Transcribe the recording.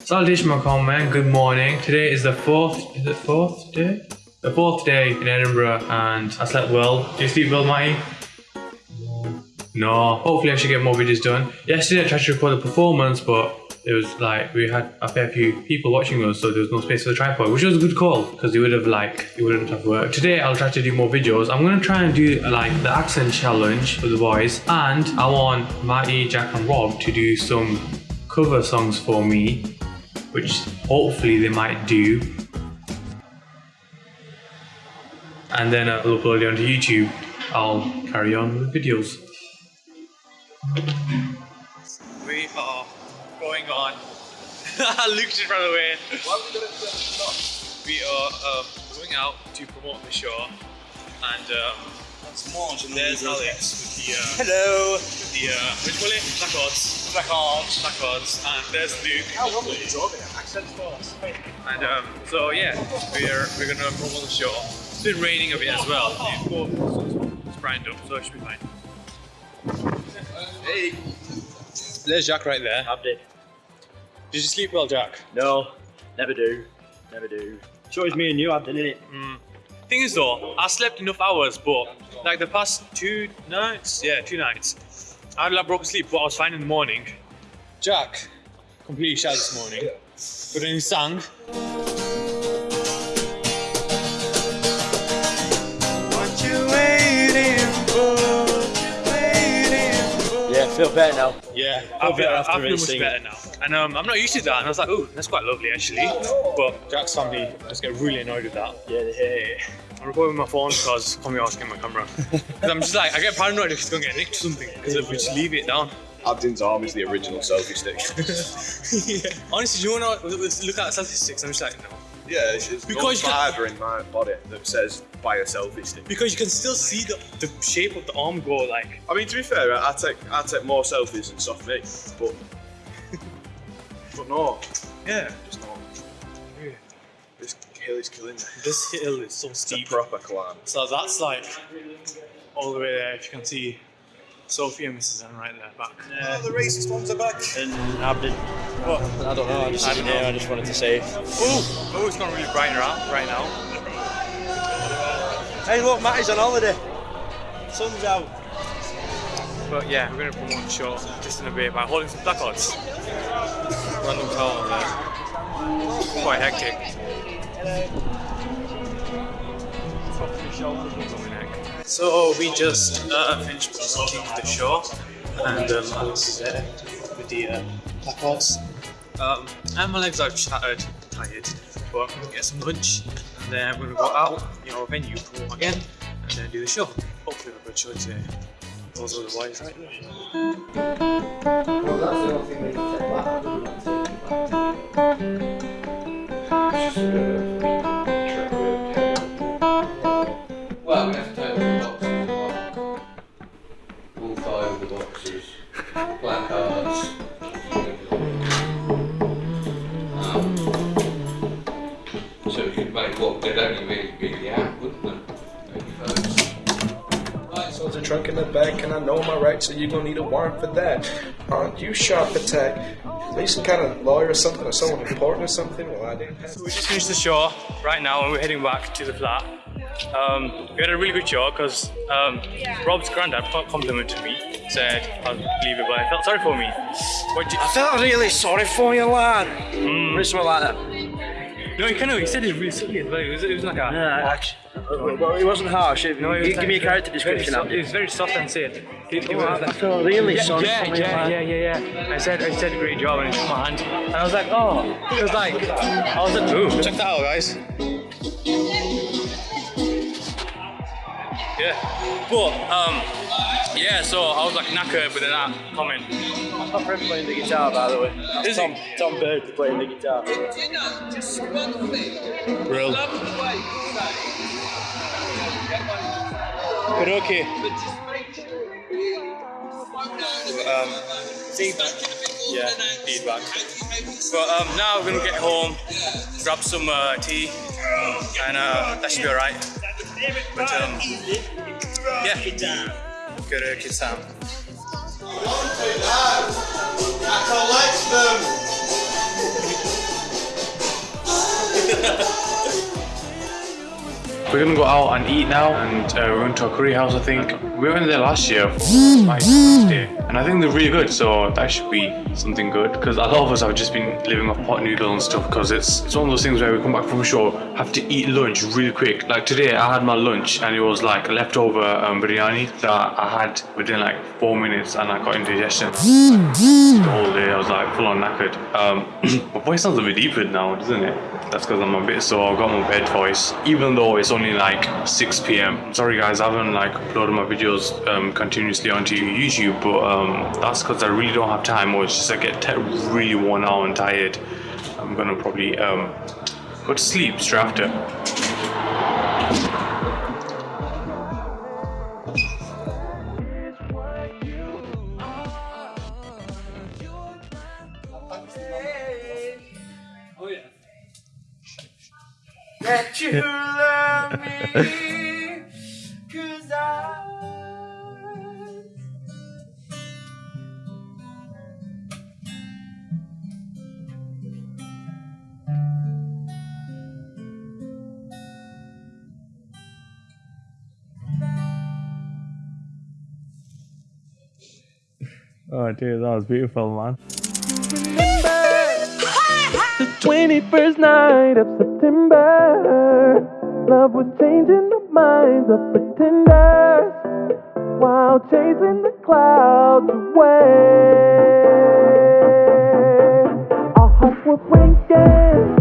Salutation Macomb man, good morning. Today is the fourth, is it fourth day? The fourth day in Edinburgh and I slept well. Do you sleep well, Matty? No. Hopefully I should get more videos done. Yesterday I tried to record a performance but it was like we had a fair few people watching us so there was no space for the tripod which was a good call because you would have like you wouldn't have worked. Today I'll try to do more videos. I'm gonna try and do like the accent challenge for the boys and I want Matty, Jack and Rob to do some cover songs for me which hopefully they might do. And then I'll upload it onto YouTube. I'll carry on with videos. We are going on. Luke just ran away. We are um, going out to promote the show, and um, there's Alex with the uh, Hello. with the uh, what do you call it? Placards. Placards. Placards. And there's Luke. How long have you driving? Accent first. And um, so yeah, we're we're gonna promote the show. It's been raining a bit as well. It's It's brightened up, so it should be fine. Hey. There's Jack right there. Abdi. Did you sleep well, Jack? No, never do. Never do. It's always me and you, Abdi, isn't it? Thing is though, I slept enough hours, but like the past two nights, yeah, two nights, I had like broken sleep, but I was fine in the morning. Jack completely shat this morning, but then he sang. What you waiting for? Waiting for? Yeah, feel better now. Yeah, Feel I feel, better I feel much singing. better now. And um, I'm not used to that, and I was like, oh, that's quite lovely actually. But Jack's family just get really annoyed with that. Yeah, they hate it. I'm recording with my phone because I'm asking my camera. 'Cause I'm just like, I get paranoid if it's gonna get nicked or something, because if we just leave it down. Abdin's arm is the original selfie stick. yeah. Honestly, do you wanna look at statistics? I'm just like, no. yeah, it's, it's Because can- fibre in my body that says buy a selfie stick. Because you can still see the, the shape of the arm go like. I mean, to be fair, I take I take more selfies than soft me, but but no, Yeah. just not. This hill is killing me. This hill is so It's a steep. proper climb. So that's like all the way there. If you can see Sophie and Mrs. Ann right there back. Oh, the racist ones are back. And Abdi. What? I don't know, I just I sitting here, I just wanted to say. Oh, oh, it's not really bright out right now. Hey, look, Matty's on holiday. Sun's out. But yeah, we're gonna promote the show just in a bit by holding some placards. Random town there. Quite hectic. So we just uh, finished the show, and um, Alex is there with the uh. Um, and my legs are shattered, tired, but I'm gonna get some lunch, and then we're gonna go out, you know, venue, promote again, and then do the show. Hopefully, we've got a show today. Those are the boys right there. Well, Placards. Um, so we could make what they'd only really be the out, wouldn't they? Maybe first. Right, so There's a trunk in the back, and I know my rights, so you're gonna need a warrant for that. Aren't you sharp attack? Are you some kind of lawyer or something, or someone important or something? Well, I didn't have So we just finished the show right now and we're heading back to the flat. Um, we had a really good show because um, Rob's granddad complimented me, said I was believable and felt sorry for me. What do I felt really sorry for you, lad. Mm. Or something like that. no, he kind of he said it really silly as well. It was, it was like a. Yeah, actually, well, it wasn't harsh. It, No, it was give like me a character description. Very, it was very soft and said. He, he was I like, feel really yeah, sorry yeah, for you, yeah, lad. yeah, yeah, yeah. I said, I said, great job, and he took my hand, and I was like, oh, it was like, I was like, ooh, check that out, guys. Yeah, but um, yeah. So I was like knackered with that comment. My friend playing the guitar, by the way. Is Tom, he? Tom Bird playing the guitar. Real. But okay. Um, feedback. Yeah, feedback. But um, now we're gonna get home, grab some uh, tea, and uh, that should be alright. But um, yeah, go to Kids Town. We're gonna go out and eat now, and uh, we're going to a curry house. I think we went there last year for my birthday, and I think they're really good. So that should be something good because a lot of us have just been living off pot noodle and stuff because it's it's one of those things where we come back from show, have to eat lunch really quick. Like today, I had my lunch and it was like a leftover um, biryani that I had within like four minutes, and I got indigestion the whole day. I was like full on knackered. Um, my voice sounds a bit deeper now, doesn't it? That's because I'm a bit sore. I've got my bed voice, even though it's only like 6 p.m. Sorry guys, I haven't like uploaded my videos um, continuously onto YouTube, but um, that's because I really don't have time, or it's just I get really worn out and tired. I'm gonna probably um, go to sleep straight after. that you. Oh dude, that was beautiful, man. The 21st night of September. Love was changing the minds of pretenders while chasing the clouds away. Our hearts were breaking.